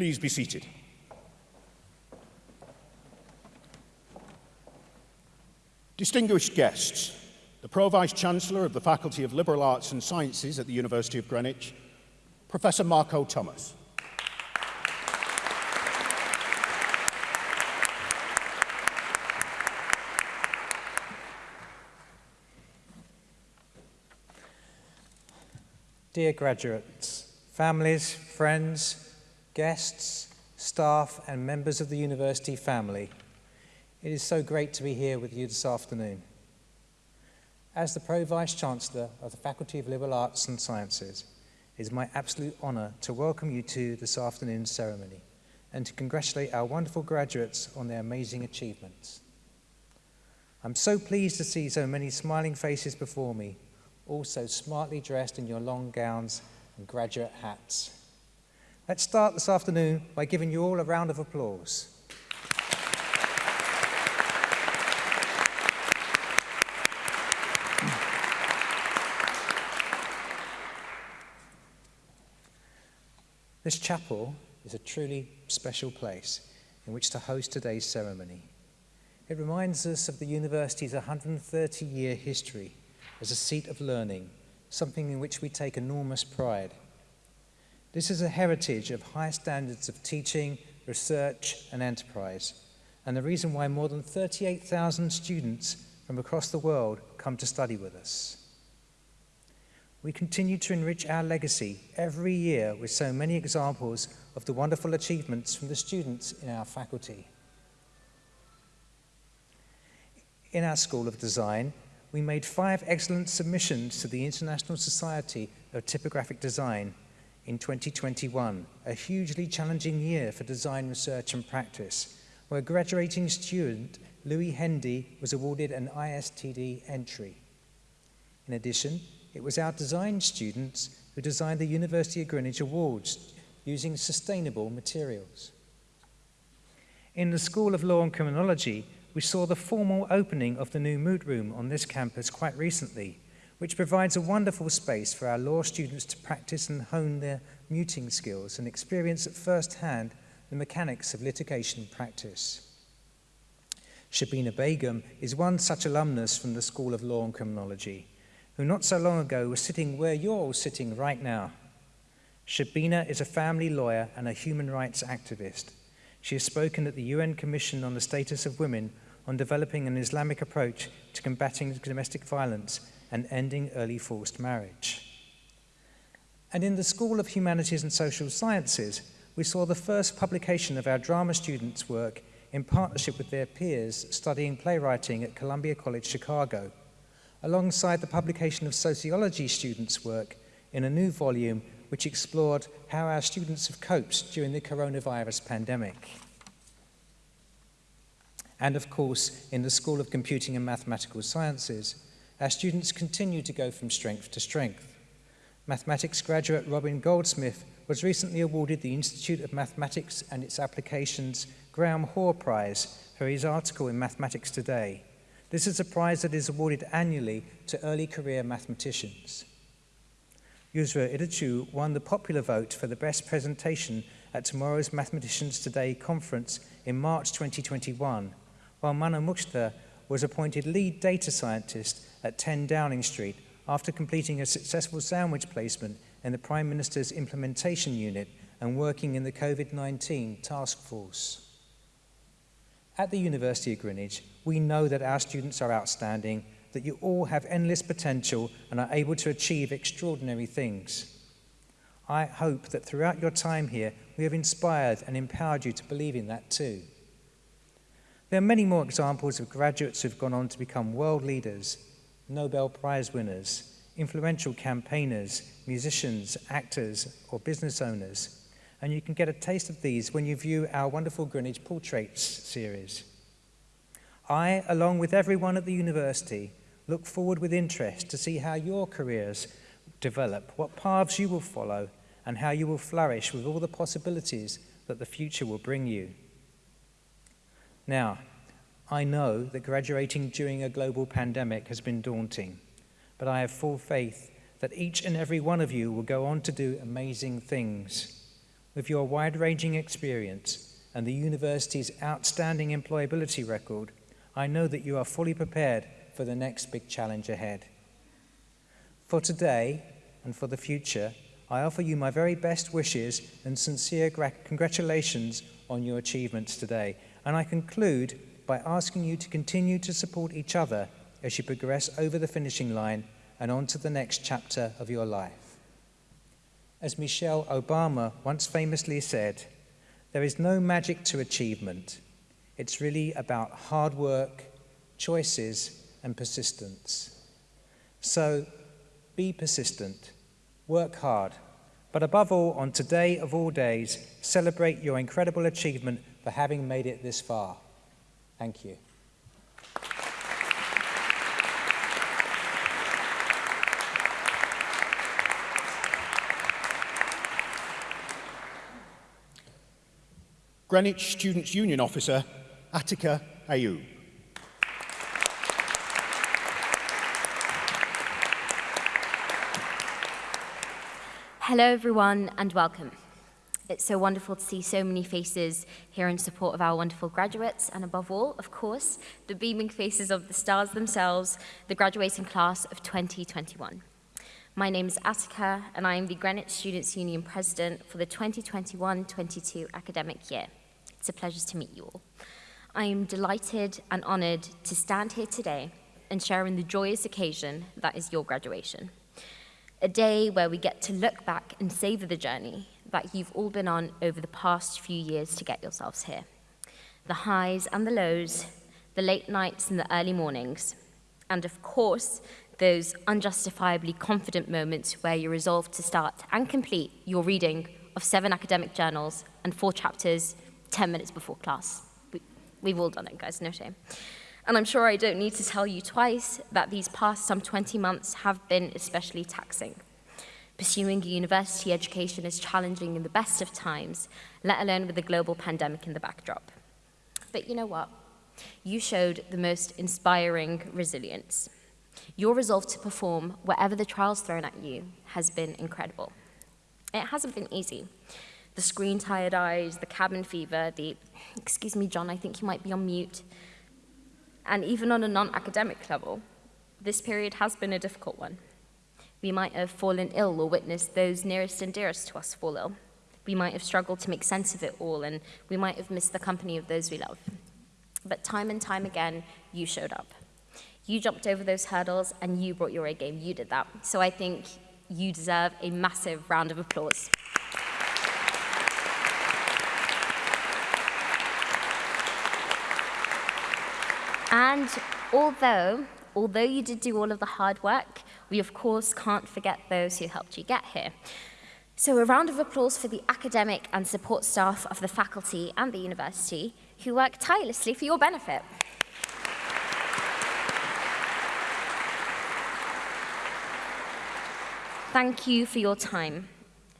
Please be seated. Distinguished guests, the Pro-Vice Chancellor of the Faculty of Liberal Arts and Sciences at the University of Greenwich, Professor Marco Thomas. Dear graduates, families, friends, guests, staff and members of the university family, it is so great to be here with you this afternoon. As the Pro-Vice Chancellor of the Faculty of Liberal Arts and Sciences, it is my absolute honour to welcome you to this afternoon's ceremony and to congratulate our wonderful graduates on their amazing achievements. I'm so pleased to see so many smiling faces before me also smartly dressed in your long gowns and graduate hats. Let's start this afternoon by giving you all a round of applause. This chapel is a truly special place in which to host today's ceremony. It reminds us of the university's 130-year history as a seat of learning, something in which we take enormous pride. This is a heritage of high standards of teaching, research and enterprise, and the reason why more than 38,000 students from across the world come to study with us. We continue to enrich our legacy every year with so many examples of the wonderful achievements from the students in our faculty. In our School of Design, we made five excellent submissions to the International Society of Typographic Design in 2021, a hugely challenging year for design research and practice, where graduating student Louis Hendy was awarded an ISTD entry. In addition, it was our design students who designed the University of Greenwich Awards using sustainable materials. In the School of Law and Criminology, we saw the formal opening of the new moot room on this campus quite recently, which provides a wonderful space for our law students to practice and hone their mooting skills and experience at first hand the mechanics of litigation practice. Shabina Begum is one such alumnus from the School of Law and Criminology, who not so long ago was sitting where you're all sitting right now. Shabina is a family lawyer and a human rights activist. She has spoken at the UN Commission on the Status of Women on developing an Islamic approach to combating domestic violence and ending early forced marriage. And in the School of Humanities and Social Sciences, we saw the first publication of our drama students' work in partnership with their peers studying playwriting at Columbia College Chicago, alongside the publication of sociology students' work in a new volume which explored how our students have coped during the coronavirus pandemic. And of course, in the School of Computing and Mathematical Sciences, our students continue to go from strength to strength. Mathematics graduate Robin Goldsmith was recently awarded the Institute of Mathematics and its Applications Graham Hoare Prize for his article in Mathematics Today. This is a prize that is awarded annually to early career mathematicians. Yusra Idachu won the popular vote for the best presentation at tomorrow's Mathematicians Today conference in March 2021, while Mana Mukhtar was appointed lead data scientist at 10 Downing Street after completing a successful sandwich placement in the Prime Minister's implementation unit and working in the COVID-19 task force. At the University of Greenwich, we know that our students are outstanding that you all have endless potential and are able to achieve extraordinary things. I hope that throughout your time here, we have inspired and empowered you to believe in that too. There are many more examples of graduates who've gone on to become world leaders, Nobel Prize winners, influential campaigners, musicians, actors, or business owners. And you can get a taste of these when you view our wonderful Greenwich Portraits series. I, along with everyone at the university, Look forward with interest to see how your careers develop, what paths you will follow, and how you will flourish with all the possibilities that the future will bring you. Now, I know that graduating during a global pandemic has been daunting, but I have full faith that each and every one of you will go on to do amazing things. With your wide-ranging experience and the university's outstanding employability record, I know that you are fully prepared for the next big challenge ahead. For today and for the future, I offer you my very best wishes and sincere congratulations on your achievements today. And I conclude by asking you to continue to support each other as you progress over the finishing line and on to the next chapter of your life. As Michelle Obama once famously said, there is no magic to achievement. It's really about hard work, choices, and persistence. So be persistent, work hard, but above all, on today of all days, celebrate your incredible achievement for having made it this far. Thank you. Greenwich Students' Union Officer, Atika Ayub. Hello, everyone, and welcome. It's so wonderful to see so many faces here in support of our wonderful graduates, and above all, of course, the beaming faces of the stars themselves, the graduating class of 2021. My name is Atika, and I am the Greenwich Students' Union President for the 2021-22 academic year. It's a pleasure to meet you all. I am delighted and honoured to stand here today and share in the joyous occasion that is your graduation. A day where we get to look back and savour the journey that you've all been on over the past few years to get yourselves here. The highs and the lows, the late nights and the early mornings, and of course, those unjustifiably confident moments where you resolve to start and complete your reading of seven academic journals and four chapters 10 minutes before class. We, we've all done it, guys, no shame. And I'm sure I don't need to tell you twice that these past some 20 months have been especially taxing. Pursuing a university education is challenging in the best of times, let alone with a global pandemic in the backdrop. But you know what? You showed the most inspiring resilience. Your resolve to perform whatever the trials thrown at you has been incredible. It hasn't been easy the screen tired eyes, the cabin fever, the, excuse me, John, I think you might be on mute. And even on a non-academic level, this period has been a difficult one. We might have fallen ill or witnessed those nearest and dearest to us fall ill. We might have struggled to make sense of it all, and we might have missed the company of those we love. But time and time again, you showed up. You jumped over those hurdles, and you brought your A game. You did that. So I think you deserve a massive round of applause. And although, although you did do all of the hard work, we of course can't forget those who helped you get here. So a round of applause for the academic and support staff of the faculty and the university who work tirelessly for your benefit. Thank you for your time.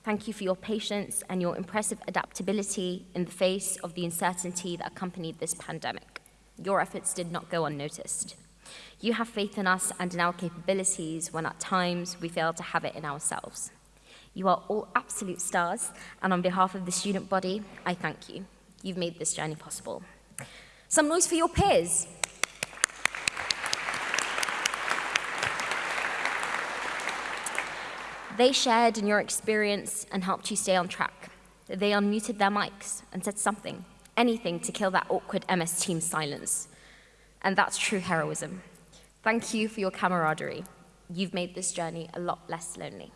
Thank you for your patience and your impressive adaptability in the face of the uncertainty that accompanied this pandemic your efforts did not go unnoticed. You have faith in us and in our capabilities when at times we fail to have it in ourselves. You are all absolute stars, and on behalf of the student body, I thank you. You've made this journey possible. Some noise for your peers. They shared in your experience and helped you stay on track. They unmuted their mics and said something anything to kill that awkward MS Team silence. And that's true heroism. Thank you for your camaraderie. You've made this journey a lot less lonely.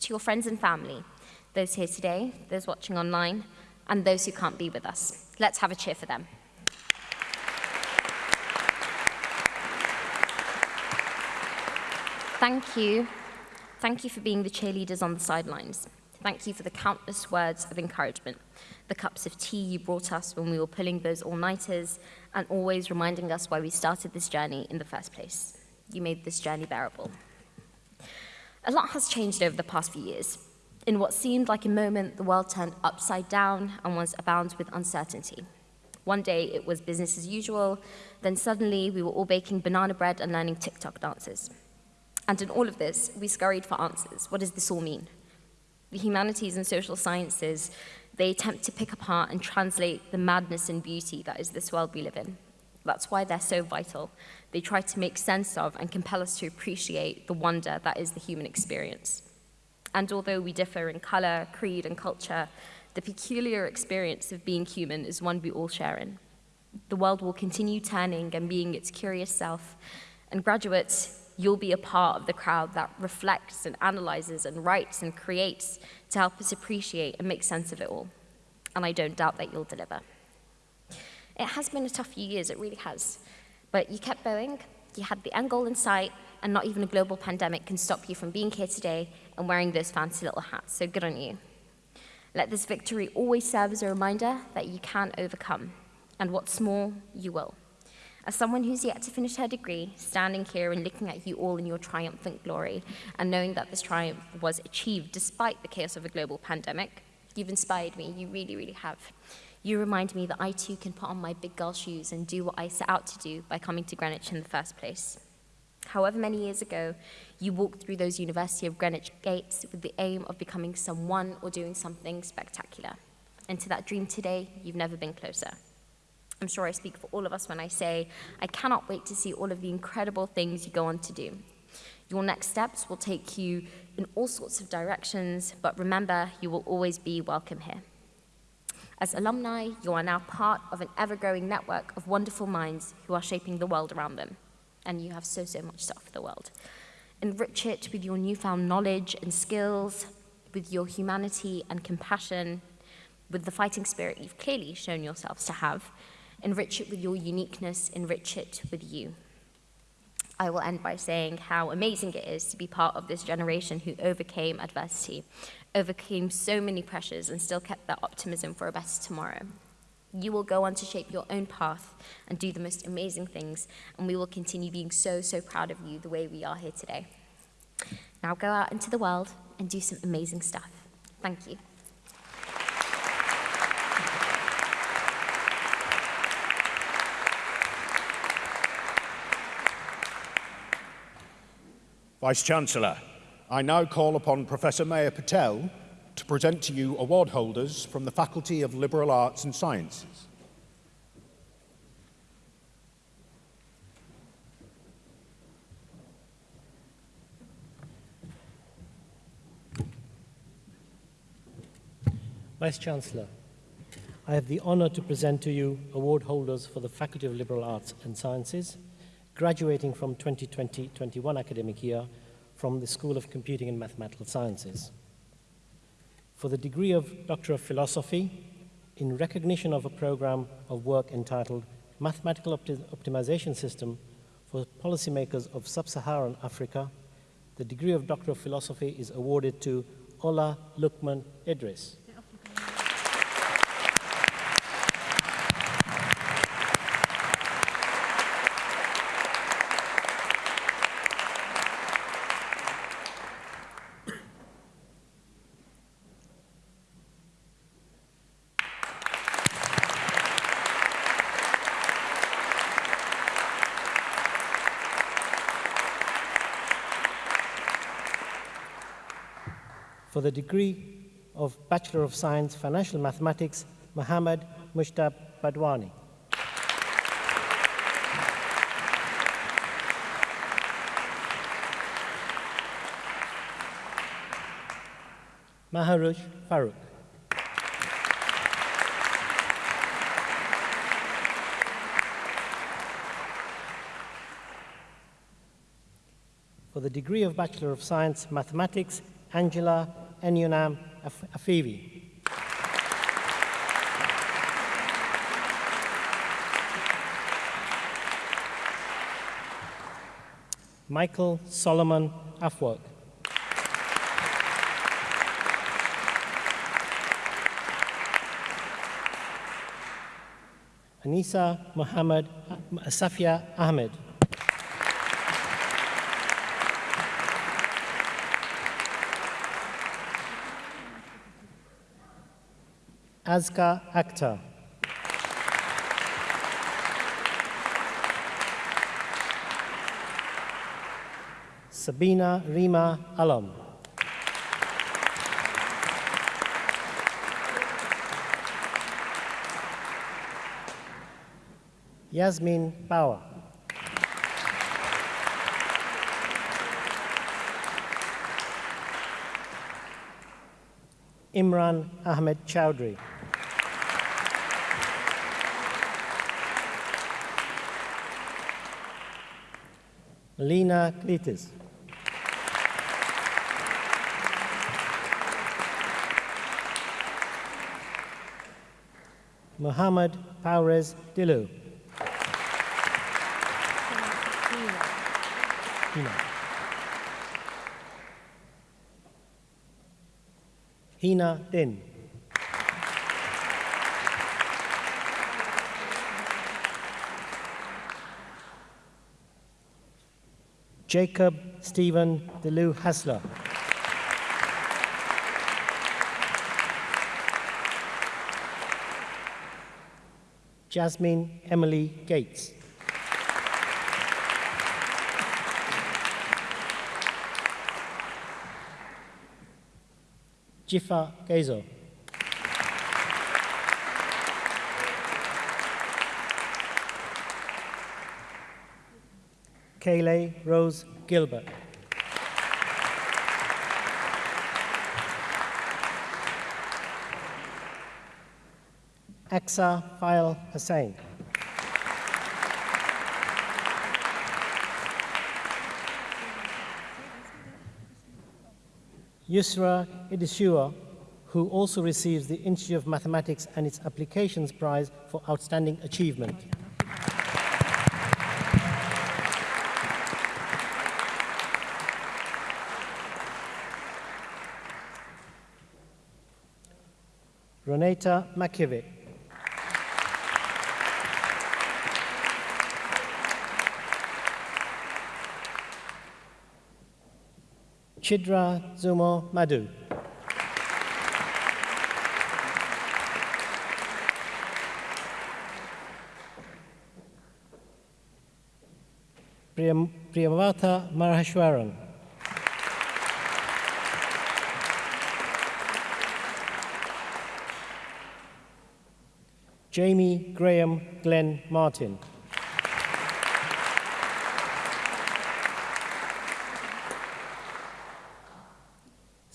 To your friends and family, those here today, those watching online, and those who can't be with us, let's have a cheer for them. Thank you. Thank you for being the cheerleaders on the sidelines. Thank you for the countless words of encouragement the cups of tea you brought us when we were pulling those all-nighters, and always reminding us why we started this journey in the first place. You made this journey bearable. A lot has changed over the past few years. In what seemed like a moment, the world turned upside down and was abound with uncertainty. One day it was business as usual, then suddenly we were all baking banana bread and learning TikTok dances. And in all of this, we scurried for answers. What does this all mean? The humanities and social sciences, they attempt to pick apart and translate the madness and beauty that is this world we live in. That's why they're so vital. They try to make sense of and compel us to appreciate the wonder that is the human experience. And although we differ in color, creed, and culture, the peculiar experience of being human is one we all share in. The world will continue turning and being its curious self, and graduates, you'll be a part of the crowd that reflects and analyzes and writes and creates to help us appreciate and make sense of it all. And I don't doubt that you'll deliver. It has been a tough few years, it really has. But you kept going, you had the end goal in sight, and not even a global pandemic can stop you from being here today and wearing those fancy little hats, so good on you. Let this victory always serve as a reminder that you can overcome, and what's more, you will. As someone who's yet to finish her degree, standing here and looking at you all in your triumphant glory, and knowing that this triumph was achieved despite the chaos of a global pandemic, you've inspired me, you really, really have. You remind me that I too can put on my big girl shoes and do what I set out to do by coming to Greenwich in the first place. However many years ago, you walked through those University of Greenwich gates with the aim of becoming someone or doing something spectacular. And to that dream today, you've never been closer. I'm sure I speak for all of us when I say I cannot wait to see all of the incredible things you go on to do. Your next steps will take you in all sorts of directions, but remember, you will always be welcome here. As alumni, you are now part of an ever-growing network of wonderful minds who are shaping the world around them. And you have so, so much to offer the world. Enrich it with your newfound knowledge and skills, with your humanity and compassion, with the fighting spirit you've clearly shown yourselves to have, Enrich it with your uniqueness, enrich it with you. I will end by saying how amazing it is to be part of this generation who overcame adversity, overcame so many pressures, and still kept that optimism for a better tomorrow. You will go on to shape your own path and do the most amazing things, and we will continue being so, so proud of you the way we are here today. Now go out into the world and do some amazing stuff. Thank you. Vice-Chancellor, I now call upon Professor Maya Patel to present to you award holders from the Faculty of Liberal Arts and Sciences. Vice-Chancellor, I have the honour to present to you award holders for the Faculty of Liberal Arts and Sciences, graduating from 2020-21 academic year from the School of Computing and Mathematical Sciences. For the degree of Doctor of Philosophy, in recognition of a program of work entitled Mathematical Opti Optimization System for Policymakers of Sub-Saharan Africa, the degree of Doctor of Philosophy is awarded to Ola Lukman Idris. For the degree of Bachelor of Science Financial Mathematics, Muhammad Mushtab Badwani. Maharush Farooq. For the degree of Bachelor of Science Mathematics, Angela Enyunam Afivi. Michael Solomon Afwork. Anisa Muhammad Safia Ahmed. Azka Akhtar. Sabina Rima Alam. Yasmin Bauer. Imran Ahmed Chowdhury. Lena Klitis. Muhammad Paures Dilu. Hina Din. Jacob Stephen Delu Hasler. Jasmine Emily Gates. Jifa Gezo. Kayleigh Rose Gilbert. Aksa Fail Hussain. Yusra Idishua, who also receives the Institute of Mathematics and its Applications Prize for Outstanding Achievement. Roneta Makiewicz. Chidra Zumo Madhu. Priyam- Priyamvata Maraheshwaran. Jamie Graham Glenn Martin.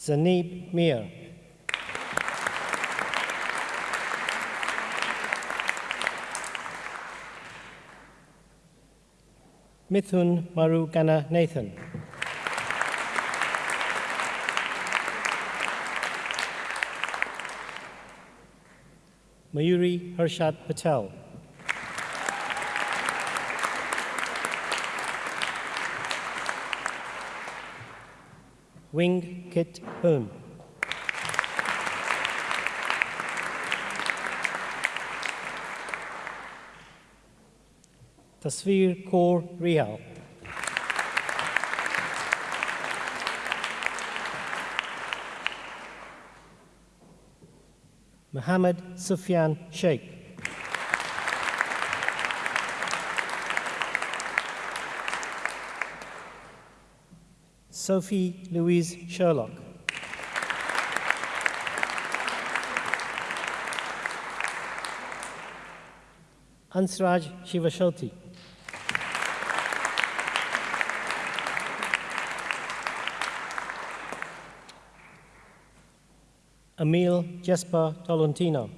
Zanib Mir. Mithun Marugana Nathan. Mayuri Harshad Patel. Wing Kit Hoon. Tasvir Kaur Rihal. Muhammad Sufyan Sheikh. Sophie Louise Sherlock. Ansraj Shivashoti. Emil Jesper Tolentino.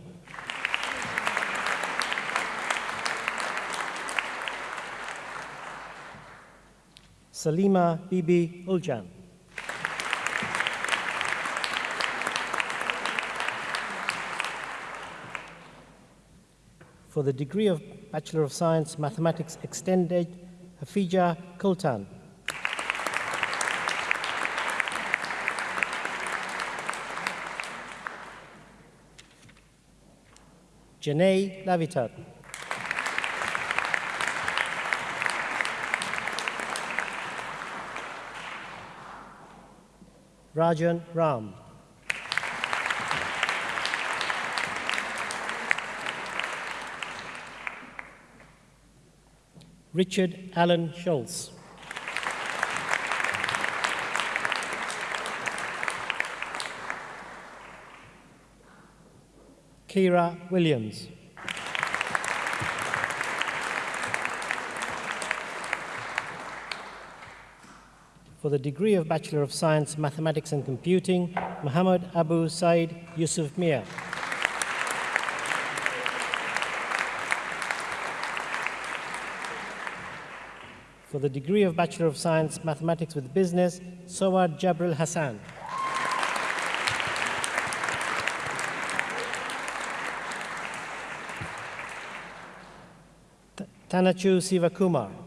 Salima Bibi Uljan. For the degree of Bachelor of Science Mathematics Extended, Hafija Kultan. Janae Lavitat. Rajan Ram. Richard Allen Schultz. Kira Williams. For the degree of Bachelor of Science, Mathematics and Computing, Muhammad Abu Said Yusuf Mir. For the degree of Bachelor of Science, Mathematics with Business, Sawad Jabril Hassan. Tanachu Sivakumar.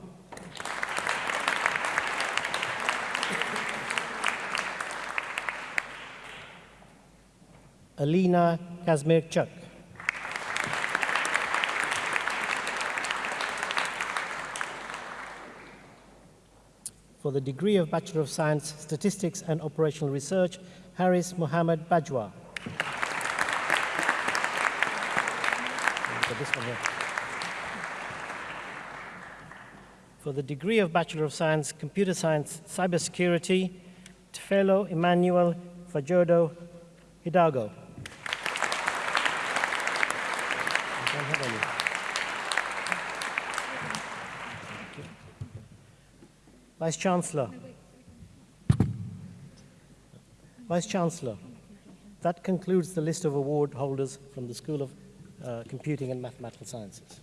Alina Kazmirchuk. For the degree of Bachelor of Science, Statistics and Operational Research, Haris Mohammed Bajwa. For the degree of Bachelor of Science, Computer Science, Cybersecurity, Tefelo Emmanuel Fajodo Hidalgo. I don't have any. Thank you. Vice Chancellor. Vice Chancellor, that concludes the list of award holders from the School of uh, Computing and Mathematical Sciences.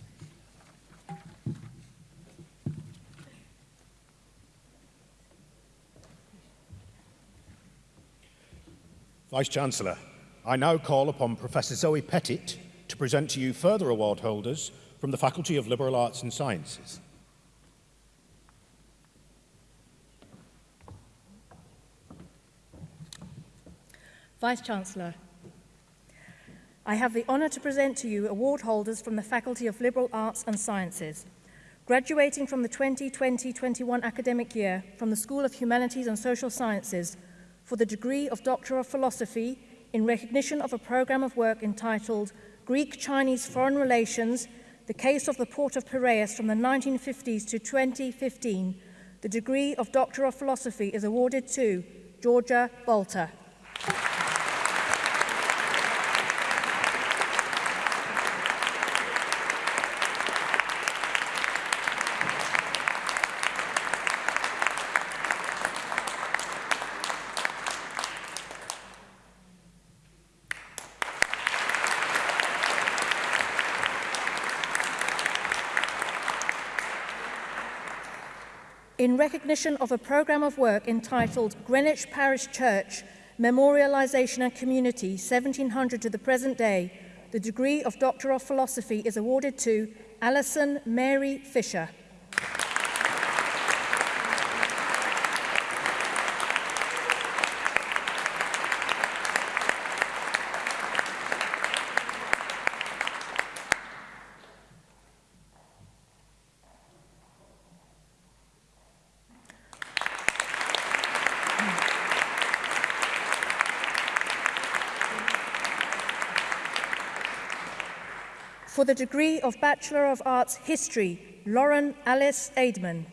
Vice-Chancellor, I now call upon Professor Zoe Pettit to present to you further award holders from the Faculty of Liberal Arts and Sciences. Vice-Chancellor, I have the honour to present to you award holders from the Faculty of Liberal Arts and Sciences. Graduating from the 2020-21 academic year from the School of Humanities and Social Sciences for the degree of Doctor of Philosophy in recognition of a programme of work entitled Greek-Chinese Foreign Relations, the Case of the Port of Piraeus from the 1950s to 2015, the degree of Doctor of Philosophy is awarded to Georgia Bolter. recognition of a programme of work entitled Greenwich Parish Church, Memorialisation and Community, 1700 to the present day, the degree of Doctor of Philosophy is awarded to Alison Mary Fisher. For the degree of Bachelor of Arts History, Lauren Alice Aidman.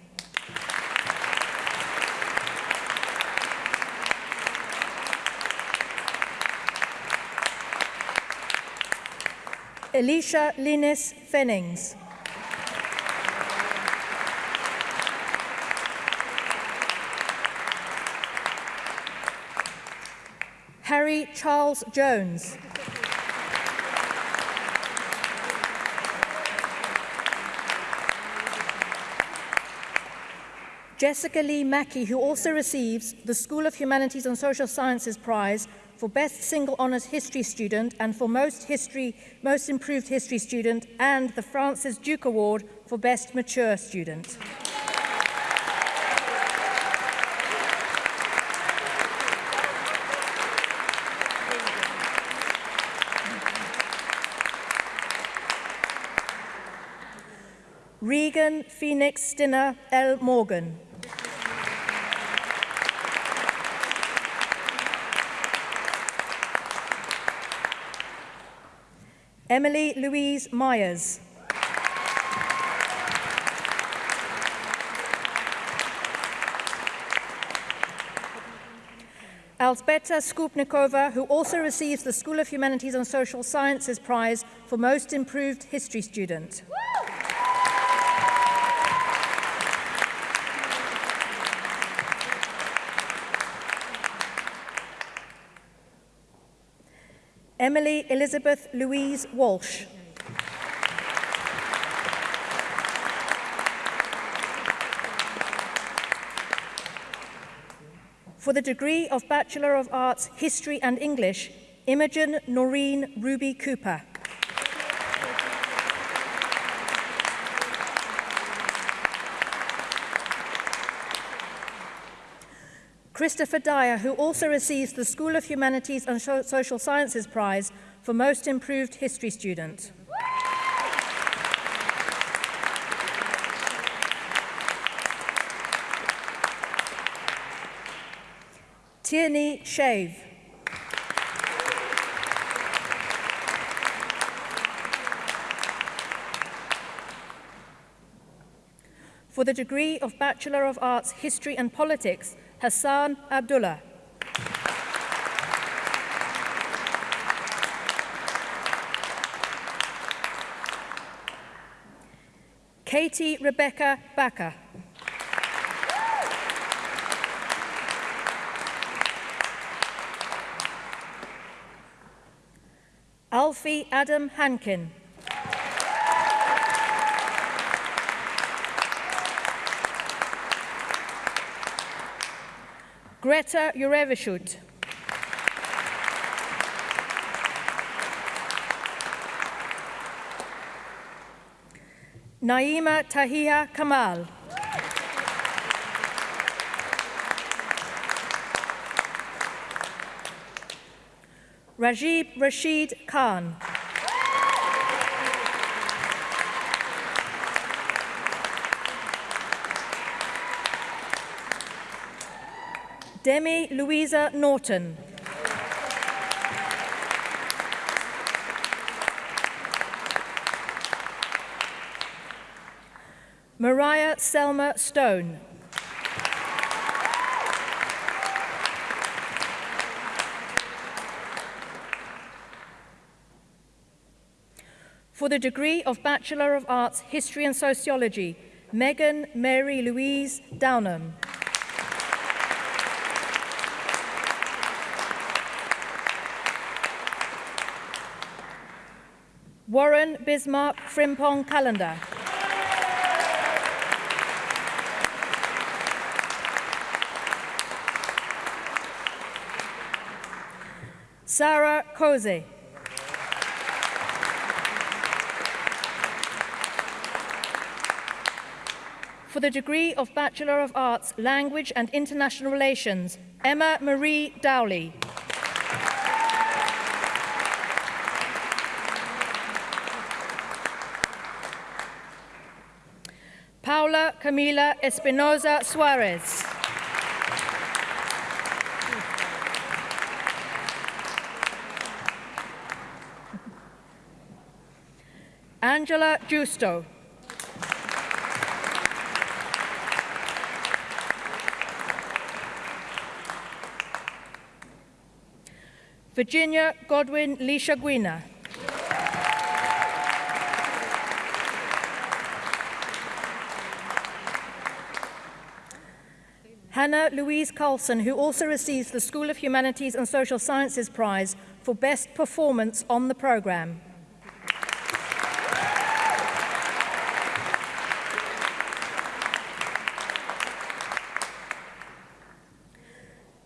Elisha Linus Fennings. Harry Charles Jones. Jessica Lee Mackey, who also receives the School of Humanities and Social Sciences Prize for Best Single Honours History Student and for Most, history, Most Improved History Student and the Francis Duke Award for Best Mature Student. Regan Phoenix Stinner L. Morgan. Emily Louise Myers. Alzbeta Skupnikova, who also receives the School of Humanities and Social Sciences Prize for Most Improved History Student. Emily Elizabeth Louise Walsh. For the degree of Bachelor of Arts, History and English, Imogen Noreen Ruby Cooper. Christopher Dyer, who also receives the School of Humanities and Social Sciences Prize for Most Improved History Student. Tierney Shave. For the degree of Bachelor of Arts, History and Politics, Hassan Abdullah. Katie Rebecca Backer. Alfie Adam Hankin. Greta Jurevishut. Naima Tahia Kamal. Rajib Rashid Khan. Demi Louisa Norton. Mariah Selma Stone. For the degree of Bachelor of Arts, History and Sociology, Megan Mary Louise Downham. Warren Bismarck Frimpong Calendar. Sarah Cozy. For the degree of Bachelor of Arts, Language and International Relations, Emma Marie Dowley. Camila Espinoza Suarez. Angela Justo. Virginia Godwin Lisha Guina. Hannah Louise Carlson, who also receives the School of Humanities and Social Sciences Prize for Best Performance on the programme.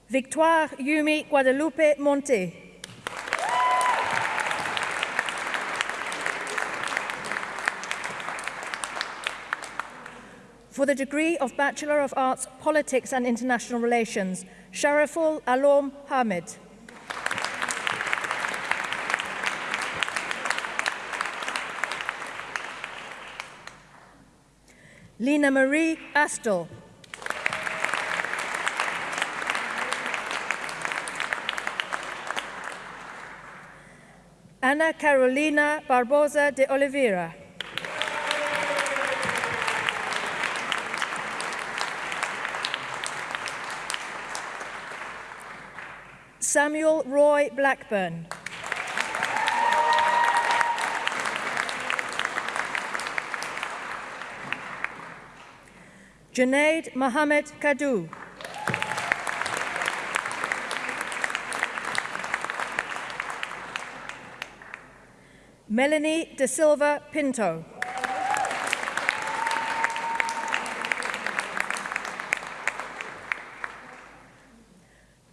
Victoire Yumi Guadalupe Monte. For the degree of Bachelor of Arts, Politics and International Relations, Shariful Alom Hamid. Lena Marie Astle. Ana Carolina Barbosa de Oliveira. Samuel Roy Blackburn. Junaid Mohammed Kadu. Melanie De Silva Pinto.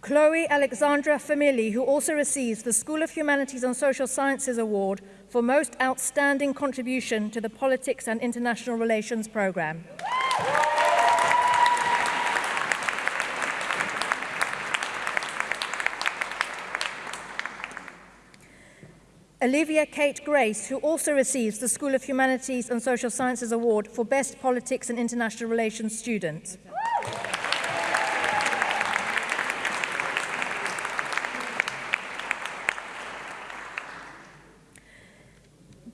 Chloe Alexandra Famili, who also receives the School of Humanities and Social Sciences Award for Most Outstanding Contribution to the Politics and International Relations Programme. Olivia Kate Grace, who also receives the School of Humanities and Social Sciences Award for Best Politics and International Relations Student.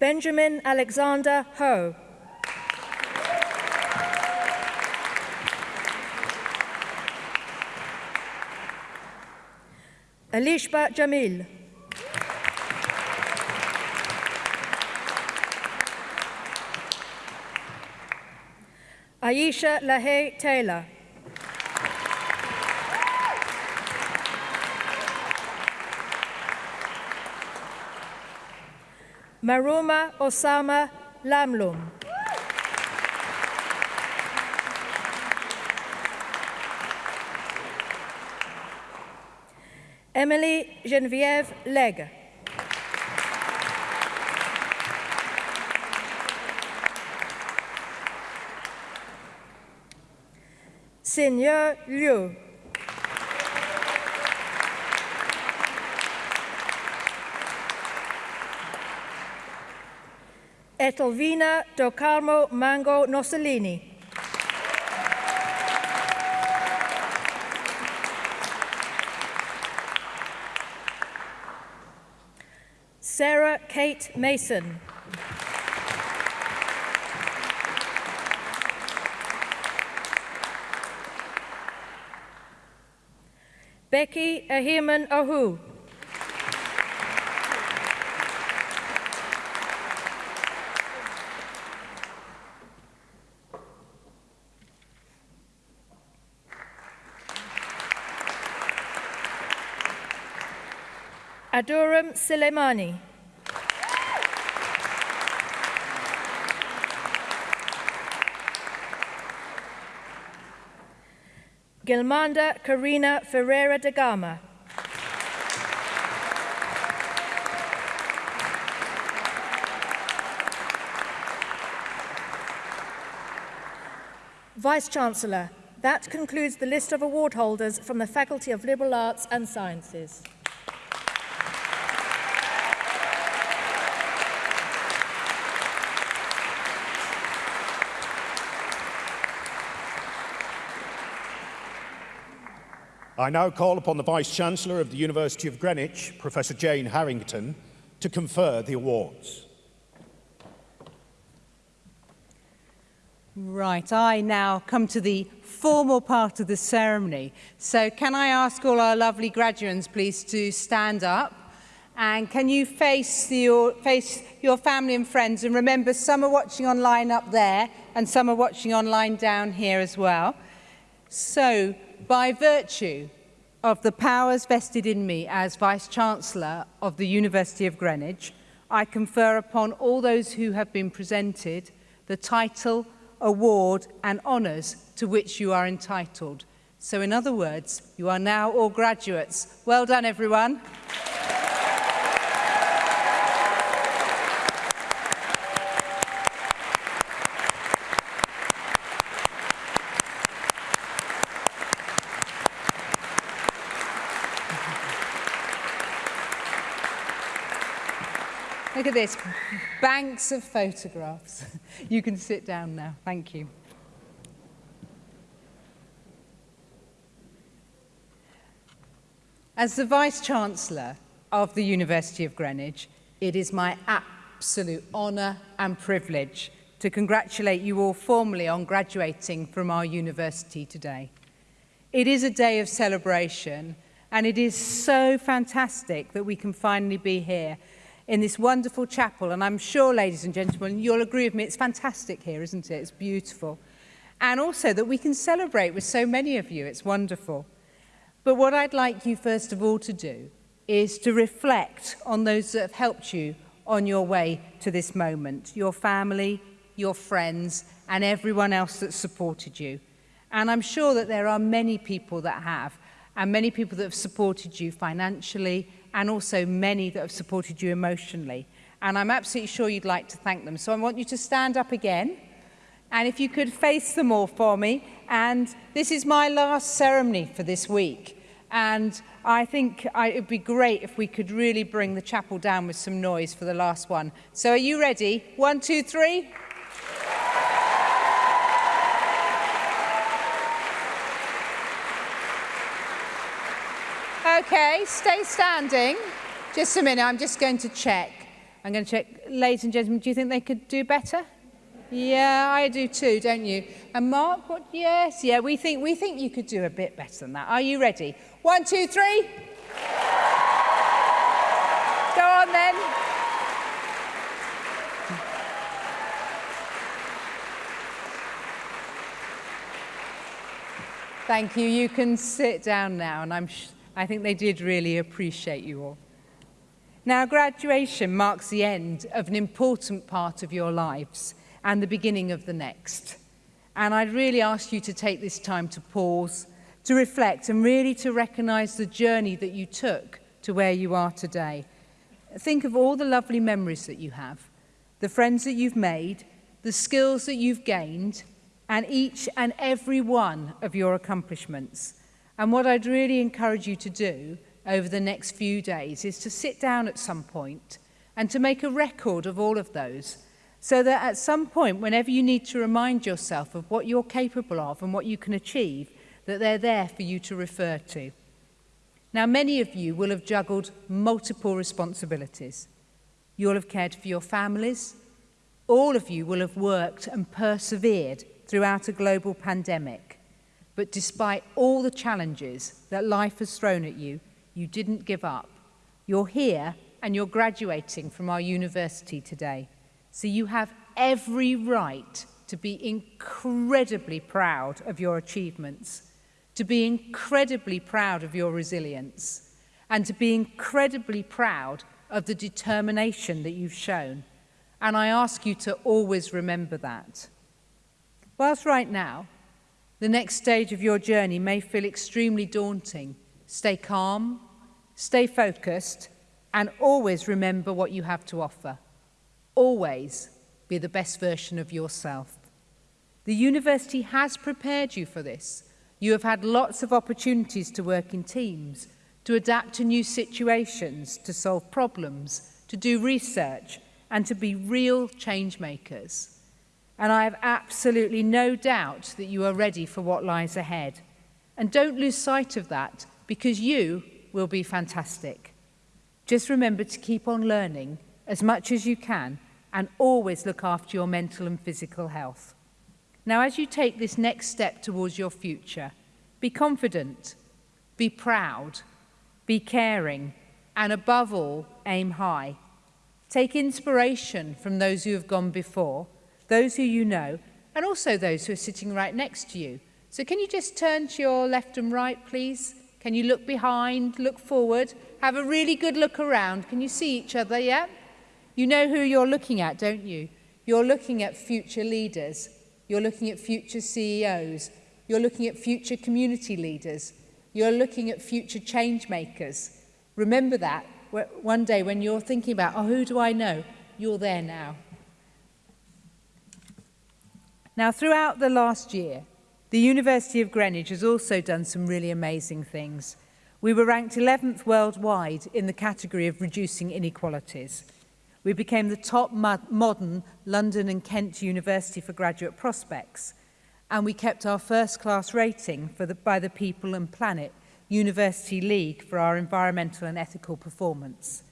Benjamin Alexander Ho. Alishba Jamil. Aisha Lahey Taylor. Maruma Osama Lamlum. Emily Geneviève Legge. Seigneur Liu. Etelvina do Carmo Mango Nossellini. Sarah Kate Mason. Becky Ahiman Ahu. Aduram Silemani. Gilmanda Karina Ferreira da Gama. Vice-Chancellor, that concludes the list of award holders from the Faculty of Liberal Arts and Sciences. I now call upon the Vice-Chancellor of the University of Greenwich, Professor Jane Harrington, to confer the awards. Right, I now come to the formal part of the ceremony. So can I ask all our lovely graduates, please, to stand up? And can you face your, face your family and friends? And remember, some are watching online up there, and some are watching online down here as well. So, by virtue of the powers vested in me as Vice-Chancellor of the University of Greenwich, I confer upon all those who have been presented the title, award and honours to which you are entitled. So in other words, you are now all graduates. Well done, everyone. Look at this, banks of photographs. you can sit down now, thank you. As the Vice-Chancellor of the University of Greenwich, it is my absolute honour and privilege to congratulate you all formally on graduating from our university today. It is a day of celebration and it is so fantastic that we can finally be here in this wonderful chapel. And I'm sure, ladies and gentlemen, you'll agree with me, it's fantastic here, isn't it? It's beautiful. And also that we can celebrate with so many of you. It's wonderful. But what I'd like you, first of all, to do is to reflect on those that have helped you on your way to this moment, your family, your friends, and everyone else that supported you. And I'm sure that there are many people that have, and many people that have supported you financially, and also many that have supported you emotionally. And I'm absolutely sure you'd like to thank them. So I want you to stand up again. And if you could face them all for me. And this is my last ceremony for this week. And I think I, would be great if we could really bring the chapel down with some noise for the last one. So are you ready? One, two, three. Okay, stay standing. Just a minute, I'm just going to check. I'm going to check. Ladies and gentlemen, do you think they could do better? Yeah, I do too, don't you? And Mark, what? Yes, yeah, we think, we think you could do a bit better than that. Are you ready? One, two, three. Go on then. Thank you. You can sit down now, and I'm I think they did really appreciate you all. Now, graduation marks the end of an important part of your lives and the beginning of the next. And I'd really ask you to take this time to pause, to reflect and really to recognise the journey that you took to where you are today. Think of all the lovely memories that you have, the friends that you've made, the skills that you've gained, and each and every one of your accomplishments. And what I'd really encourage you to do over the next few days is to sit down at some point and to make a record of all of those so that at some point, whenever you need to remind yourself of what you're capable of and what you can achieve, that they're there for you to refer to. Now, many of you will have juggled multiple responsibilities. You'll have cared for your families. All of you will have worked and persevered throughout a global pandemic. But despite all the challenges that life has thrown at you, you didn't give up. You're here and you're graduating from our university today. So you have every right to be incredibly proud of your achievements, to be incredibly proud of your resilience, and to be incredibly proud of the determination that you've shown. And I ask you to always remember that. Whilst right now, the next stage of your journey may feel extremely daunting. Stay calm, stay focused, and always remember what you have to offer. Always be the best version of yourself. The university has prepared you for this. You have had lots of opportunities to work in teams, to adapt to new situations, to solve problems, to do research, and to be real change makers. And I have absolutely no doubt that you are ready for what lies ahead. And don't lose sight of that because you will be fantastic. Just remember to keep on learning as much as you can and always look after your mental and physical health. Now, as you take this next step towards your future, be confident, be proud, be caring, and above all, aim high. Take inspiration from those who have gone before those who you know, and also those who are sitting right next to you. So can you just turn to your left and right, please? Can you look behind, look forward, have a really good look around? Can you see each other, yeah? You know who you're looking at, don't you? You're looking at future leaders. You're looking at future CEOs. You're looking at future community leaders. You're looking at future change makers. Remember that one day when you're thinking about, oh, who do I know? You're there now. Now, throughout the last year, the University of Greenwich has also done some really amazing things. We were ranked 11th worldwide in the category of reducing inequalities. We became the top modern London and Kent University for graduate prospects, and we kept our first class rating for the, by the People and Planet University League for our environmental and ethical performance.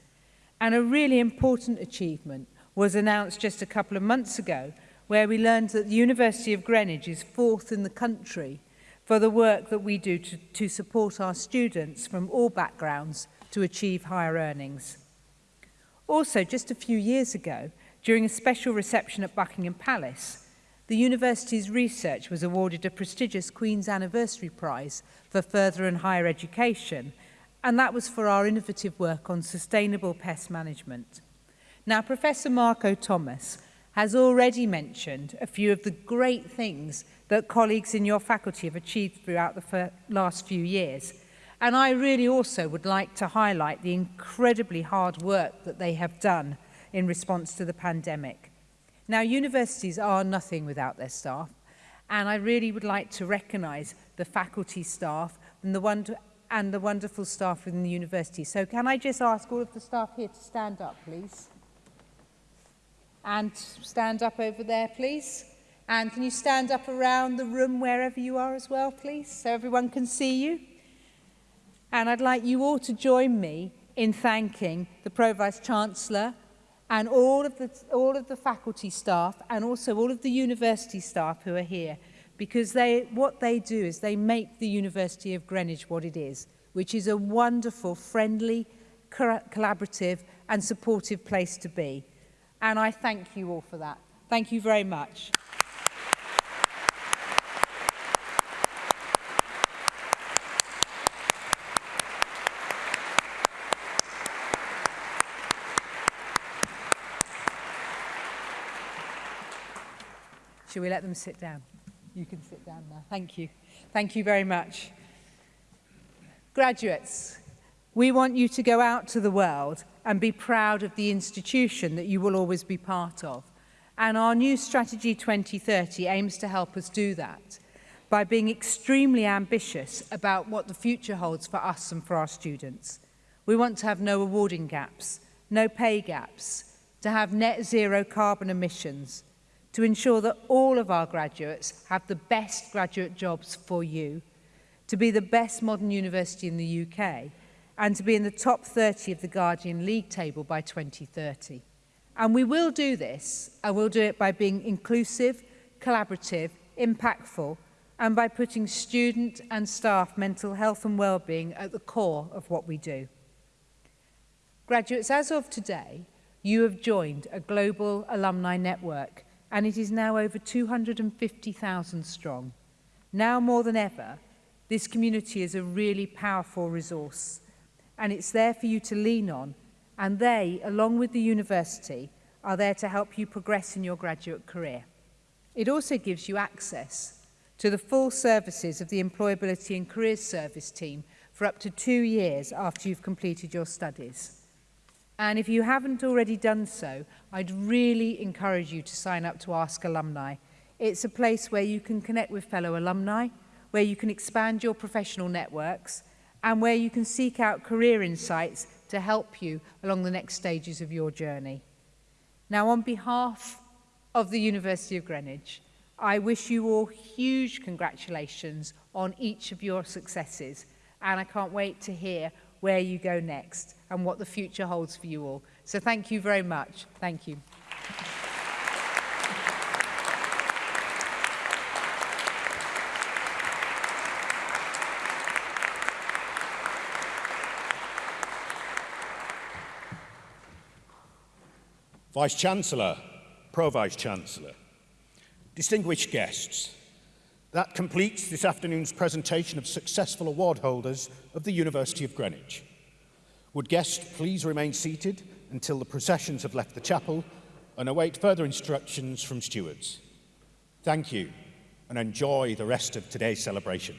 And a really important achievement was announced just a couple of months ago where we learned that the University of Greenwich is fourth in the country for the work that we do to, to support our students from all backgrounds to achieve higher earnings. Also, just a few years ago, during a special reception at Buckingham Palace, the university's research was awarded a prestigious Queen's Anniversary Prize for further and higher education, and that was for our innovative work on sustainable pest management. Now, Professor Marco Thomas has already mentioned a few of the great things that colleagues in your faculty have achieved throughout the last few years. And I really also would like to highlight the incredibly hard work that they have done in response to the pandemic. Now, universities are nothing without their staff, and I really would like to recognise the faculty staff and the, wonder and the wonderful staff within the university. So can I just ask all of the staff here to stand up, please? and stand up over there, please. And can you stand up around the room wherever you are as well, please, so everyone can see you? And I'd like you all to join me in thanking the Pro-Vice Chancellor and all of, the, all of the faculty staff and also all of the university staff who are here because they, what they do is they make the University of Greenwich what it is, which is a wonderful, friendly, collaborative and supportive place to be. And I thank you all for that. Thank you very much. Shall we let them sit down? You can sit down now. Thank you. Thank you very much. Graduates, we want you to go out to the world and be proud of the institution that you will always be part of. And our new Strategy 2030 aims to help us do that by being extremely ambitious about what the future holds for us and for our students. We want to have no awarding gaps, no pay gaps, to have net zero carbon emissions, to ensure that all of our graduates have the best graduate jobs for you, to be the best modern university in the UK, and to be in the top 30 of the Guardian League table by 2030. And we will do this, and we'll do it by being inclusive, collaborative, impactful, and by putting student and staff mental health and well-being at the core of what we do. Graduates, as of today, you have joined a global alumni network, and it is now over 250,000 strong. Now more than ever, this community is a really powerful resource and it's there for you to lean on. And they, along with the university, are there to help you progress in your graduate career. It also gives you access to the full services of the Employability and Careers Service team for up to two years after you've completed your studies. And if you haven't already done so, I'd really encourage you to sign up to Ask Alumni. It's a place where you can connect with fellow alumni, where you can expand your professional networks, and where you can seek out career insights to help you along the next stages of your journey. Now, on behalf of the University of Greenwich, I wish you all huge congratulations on each of your successes, and I can't wait to hear where you go next and what the future holds for you all. So thank you very much. Thank you. Vice Chancellor, Pro Vice Chancellor, distinguished guests, that completes this afternoon's presentation of successful award holders of the University of Greenwich. Would guests please remain seated until the processions have left the chapel and await further instructions from stewards. Thank you and enjoy the rest of today's celebration.